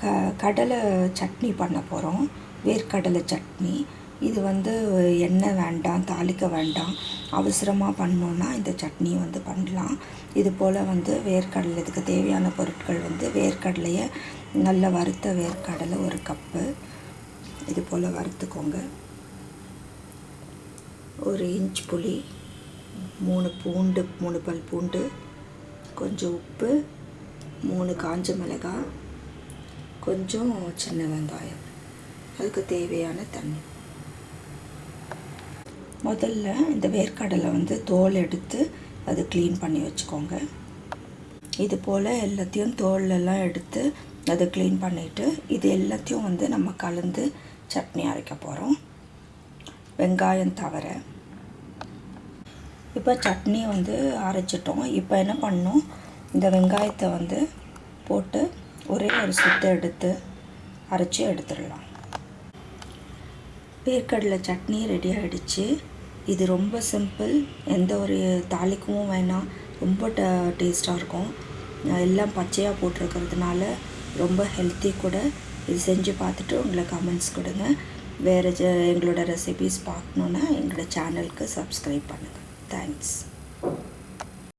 க கடலை சட்னி பண்ண போகிறோம் வேர்க்கடலை சட்னி. இது வந்து எண்ணெய் வேண்டாம் தாளிக்க வேண்டாம். அவசரமாக பண்ணோன்னா இந்த சட்னி வந்து பண்ணலாம். இது போல் வந்து வேர்க்கடலை இதுக்கு தேவையான பொருட்கள் வந்து வேர்க்கடலையை நல்ல வறுத்த வேர்க்கடலை ஒரு கப்பு. இது போல் வறுத்துக்கோங்க. ஒரு இன்ச் புளி மூணு பூண்டு மூணு பல் பூண்டு கொஞ்சம் உப்பு மூணு காஞ்ச மிளகாய் கொஞ்சம் சின்ன வெங்காயம். அதுக்கு தேவையான தண்ணி. முதல்ல இந்த வேர்க்கடலை வந்து தோல் எடுத்து அது க்ளீன் பண்ணி வச்சுக்கோங்க. இது போல் எல்லாத்தையும் தோலெல்லாம் எடுத்து அதை க்ளீன் பண்ணிவிட்டு இது எல்லாத்தையும் வந்து நம்ம கலந்து சட்னி அரைக்க போகிறோம் வெங்காயம் தவிர இப்போ சட்னி வந்து அரைச்சிட்டோம். இப்போ என்ன பண்ணும்? இந்த வெங்காயத்தை வந்து ஒரே ஒரு சுத்து எடுத்து அரைச்சி எடுத்துடலாம். வேர்க்கடலை சட்னி ரெடி ஆகிடுச்சு இது ரொம்ப சிம்பிள் எந்த ஒரு தாளிக்கவும் வேணாம். ரொம்ப ட டேஸ்ட்டாக இருக்கும். எல்லாம் பச்சையாக போட்டிருக்கிறதுனால ரொம்ப ஹெல்த்தி கூட இது செஞ்சு பார்த்துட்டு உங்களை கமெண்ட்ஸ் கொடுங்க. வேறு ஜ எங்களோட ரெசிபீஸ் பார்க்கணுன்னா எங்களோட சேனலுக்கு சப்ஸ்கிரைப் பண்ணுங்கள் தேங்க்ஸ்